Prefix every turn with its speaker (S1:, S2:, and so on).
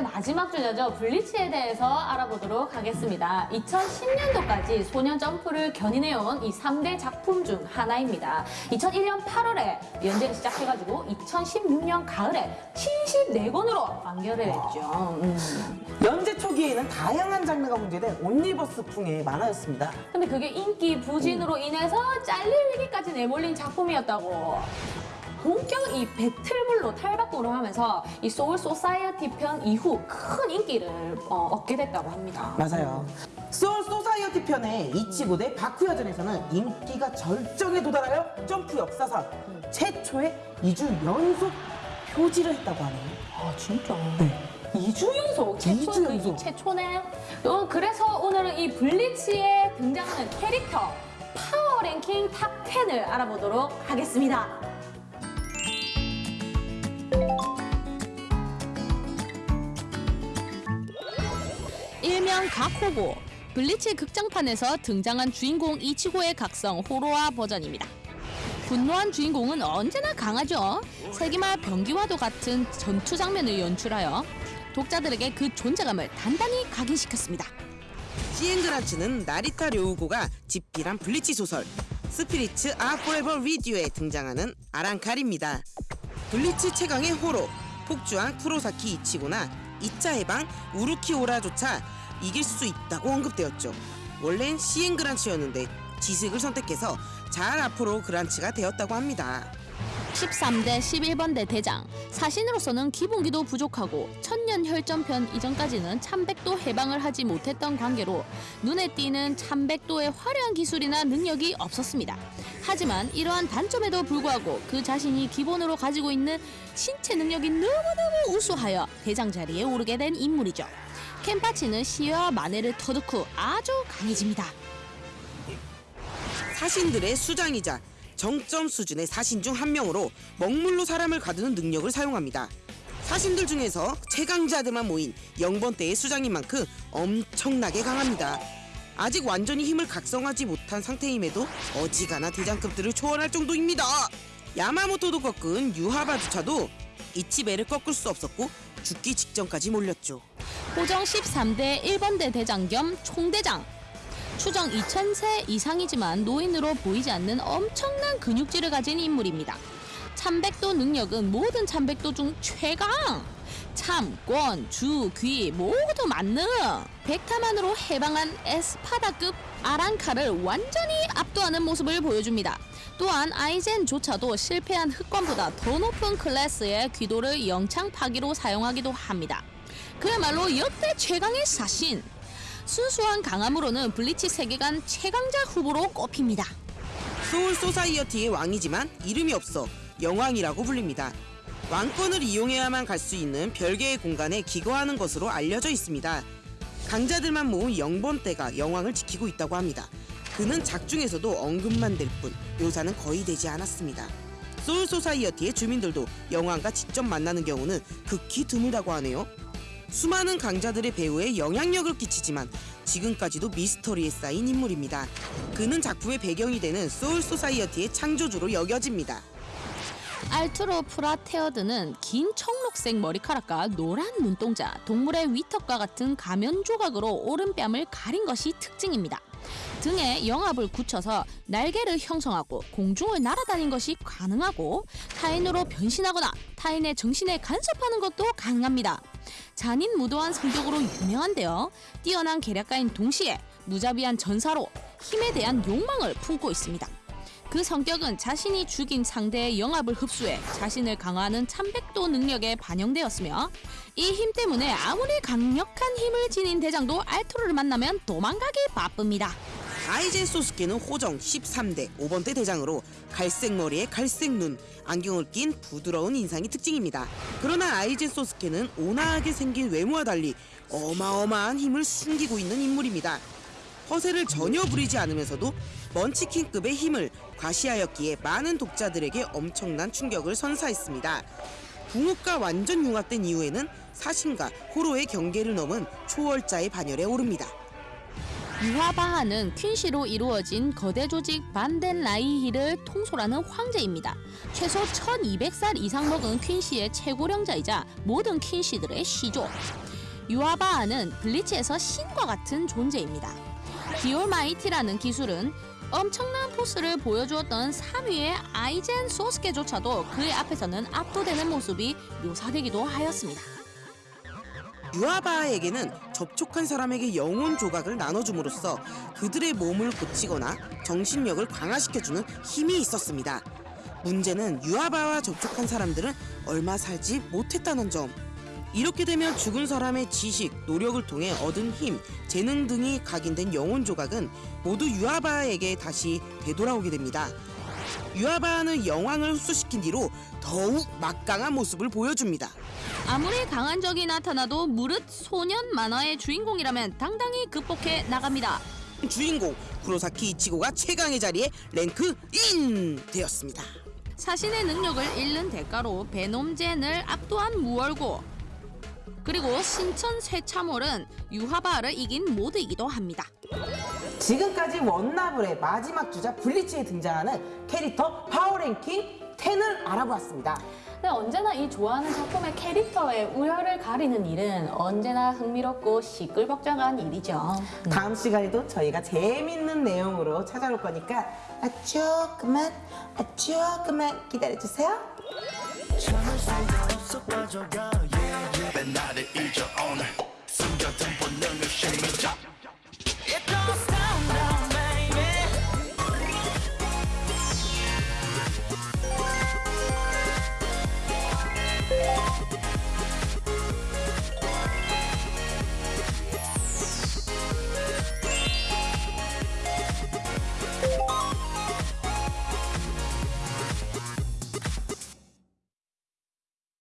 S1: 마지막 주제죠. 블리치에 대해서 알아보도록 하겠습니다. 2010년도까지 소년 점프를 견인해온 이 3대 작품 중 하나입니다. 2001년 8월에 연재를 시작해가지고 2016년 가을에 74권으로 완결을 했죠. 음.
S2: 연재 초기에는 다양한 장르가 문제된 옴니버스풍의 만화였습니다.
S1: 근데 그게 인기 부진으로 인해서 잘릴 얘기까지 내몰린 작품이었다고. 본격 이 배틀물로 탈바꿈을 하면서 이 소울 소사이어티 편 이후 큰 인기를 어, 얻게 됐다고 합니다.
S2: 맞아요. 소울 소사이어티 편의 이치고 대 바쿠야전에서는 인기가 절정에 도달하여 점프 역사상 최초의 2주 연속 표지를 했다고 하네요.
S1: 아 진짜?
S2: 네.
S1: 2주 연속 최초
S2: 연속.
S1: 이 최초네. 어, 그래서 오늘은 이 블리치에 등장하는 캐릭터 파워 랭킹 탑 10을 알아보도록 하겠습니다. 일명 가코고 블리치 극장판에서 등장한 주인공 이치고의 각성 호로화 버전입니다. 분노한 주인공은 언제나 강하죠. 세기말 병기와도 같은 전투 장면을 연출하여 독자들에게 그 존재감을 단단히 각인시켰습니다.
S3: 시엔그라츠는 나리타 료우고가 집필한 블리치 소설 Spirits Are Forever With You에 등장하는 아란칼입니다. 블리치 최강의 호로, 폭주한 쿠로사키 이치고나 2차 해방 우르키오라조차 이길 수 있다고 언급되었죠. 원래는 시엔그란츠였는데 지식을 선택해서 자엘아폴로 그란츠가 되었다고 합니다.
S1: 13대 11번대 대장 사신으로서는 기본기도 부족하고 천년 혈전편 이전까지는 참백도 해방을 하지 못했던 관계로 눈에 띄는 참백도의 화려한 기술이나 능력이 없었습니다. 하지만 이러한 단점에도 불구하고 그 자신이 기본으로 가지고 있는 신체 능력이 너무너무 우수하여 대장 자리에 오르게 된 인물이죠. 켄파치는 시와 마네를 터득 후 아주 강해집니다.
S3: 사신들의 수장이자 정점 수준의 사신 중 한 명으로 먹물로 사람을 가두는 능력을 사용합니다. 사신들 중에서 최강자들만 모인 영번대의 수장인 만큼 엄청나게 강합니다. 아직 완전히 힘을 각성하지 못한 상태임에도 어지간한 대장급들을 초월할 정도입니다. 야마모토도 꺾은 유하바주차도 이치베를 꺾을 수 없었고 죽기 직전까지 몰렸죠.
S1: 호정 13대 1번대 대장 겸 총대장. 추정 2000세 이상이지만 노인으로 보이지 않는 엄청난 근육질을 가진 인물입니다. 참백도 능력은 모든 참백도 중 최강! 참, 권, 주, 귀 모두 만능! 백타만으로 해방한 에스파다급 아란칼을 완전히 압도하는 모습을 보여줍니다. 또한 아이젠조차도 실패한 흑관보다 더 높은 클래스의 귀도를 영창 파기로 사용하기도 합니다. 그야말로 역대 최강의 사신. 순수한 강함으로는 블리치 세계관 최강자 후보로 꼽힙니다.
S3: 소울 소사이어티의 왕이지만 이름이 없어 영왕이라고 불립니다. 왕권을 이용해야만 갈 수 있는 별개의 공간에 기거하는 것으로 알려져 있습니다. 강자들만 모은 영번대가 영왕을 지키고 있다고 합니다. 그는 작중에서도 언급만 될 뿐 묘사는 거의 되지 않았습니다. 소울 소사이어티의 주민들도 영왕과 직접 만나는 경우는 극히 드물다고 하네요. 수많은 강자들의 배우에 영향력을 끼치지만 지금까지도 미스터리에 쌓인 인물입니다. 그는 작품의 배경이 되는 소울 소사이어티의 창조주로 여겨집니다.
S1: 아투로 프라테어드는 긴 청록색 머리카락과 노란 눈동자, 동물의 위턱과 같은 가면 조각으로 오른뺨을 가린 것이 특징입니다. 등에 영압을 굳혀서 날개를 형성하고 공중을 날아다니는 것이 가능하고 타인으로 변신하거나 타인의 정신에 간섭하는 것도 가능합니다. 잔인 무도한 성격으로 유명한데요. 뛰어난 계략가인 동시에 무자비한 전사로 힘에 대한 욕망을 품고 있습니다. 그 성격은 자신이 죽인 상대의 영합을 흡수해 자신을 강화하는 참백도 능력에 반영되었으며 이 힘 때문에 아무리 강력한 힘을 지닌 대장도 알토르를 만나면 도망가기 바쁩니다.
S3: 아이젠 소스케는 호정 13대 5번대 대장으로 갈색 머리에 갈색 눈, 안경을 낀 부드러운 인상이 특징입니다. 그러나 아이젠 소스케는 온화하게 생긴 외모와 달리 어마어마한 힘을 숨기고 있는 인물입니다. 허세를 전혀 부리지 않으면서도 먼치킨급의 힘을 과시하였기에 많은 독자들에게 엄청난 충격을 선사했습니다. 궁극과 완전 융합된 이후에는 사신과 호로의 경계를 넘은 초월자의 반열에 오릅니다.
S1: 유화바하는 퀸시로 이루어진 거대 조직 반덴라이히를 통솔하는 황제입니다. 최소 1200살 이상 먹은 퀸시의 최고령자이자 모든 퀸시들의 시조. 유하바하는 블리치에서 신과 같은 존재입니다. The Almighty라는 기술은 엄청난 포스를 보여주었던 3위의 아이젠 소스케조차도 그의 앞에서는 압도되는 모습이 묘사되기도 하였습니다.
S3: 유하바하에게는 접촉한 사람에게 영혼 조각을 나눠줌으로써 그들의 몸을 고치거나 정신력을 강화시켜주는 힘이 있었습니다. 문제는 유아바와 접촉한 사람들은 얼마 살지 못했다는 점. 이렇게 되면 죽은 사람의 지식, 노력을 통해 얻은 힘, 재능 등이 각인된 영혼 조각은 모두 유아바에게 다시 되돌아오게 됩니다. 유아바는 영왕을 흡수시킨 뒤로 더욱 막강한 모습을 보여줍니다.
S1: 아무리 강한 적이 나타나도 무릇 소년 만화의 주인공이라면 당당히 극복해 나갑니다.
S3: 주인공 구로사키 이치고가 최강의 자리에 rank in 되었습니다.
S1: 자신의 능력을 잃는 대가로 베놈젠을 압도한 무월고 그리고 신 천쇄참월은 유하바하를 이긴 모드이기도 합니다.
S2: 지금까지 원나블의 마지막 주자 블리치에 등장하는 캐릭터 파워랭킹 10을 알아보았습니다.
S4: 네, 언제나 이 좋아하는 작품의 캐릭터의 우열을 가리는 일은 언제나 흥미롭고 시끌벅적한 일이죠.
S2: 다음 시간에도 저희가 재밌는 내용으로 찾아올 거니까 아 조금만 아 조금만 기다려주세요.